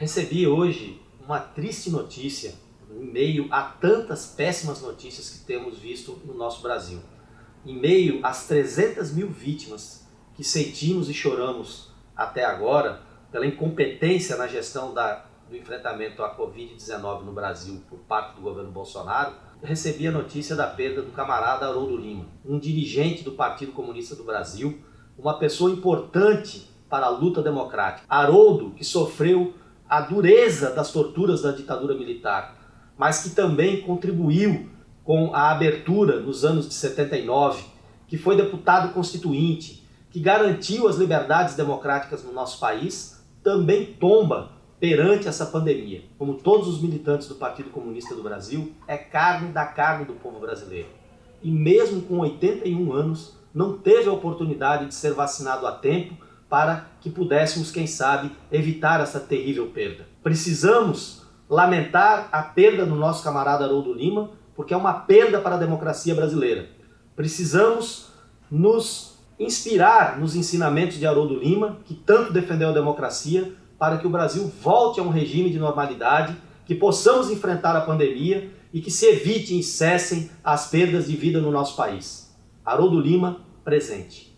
Recebi hoje uma triste notícia em meio a tantas péssimas notícias que temos visto no nosso Brasil. Em meio às 300 mil vítimas que sentimos e choramos até agora pela incompetência na gestão da, do enfrentamento à Covid-19 no Brasil por parte do governo Bolsonaro, recebi a notícia da perda do camarada Haroldo Lima, um dirigente do Partido Comunista do Brasil, uma pessoa importante para a luta democrática. Haroldo, que sofreu a dureza das torturas da ditadura militar, mas que também contribuiu com a abertura nos anos de 79, que foi deputado constituinte, que garantiu as liberdades democráticas no nosso país, também tomba perante essa pandemia. Como todos os militantes do Partido Comunista do Brasil, é carne da carne do povo brasileiro. E mesmo com 81 anos, não teve a oportunidade de ser vacinado a tempo para que pudéssemos, quem sabe, evitar essa terrível perda. Precisamos lamentar a perda do nosso camarada Haroldo Lima, porque é uma perda para a democracia brasileira. Precisamos nos inspirar nos ensinamentos de Haroldo Lima, que tanto defendeu a democracia, para que o Brasil volte a um regime de normalidade, que possamos enfrentar a pandemia e que se evitem e cessem as perdas de vida no nosso país. Haroldo Lima, presente.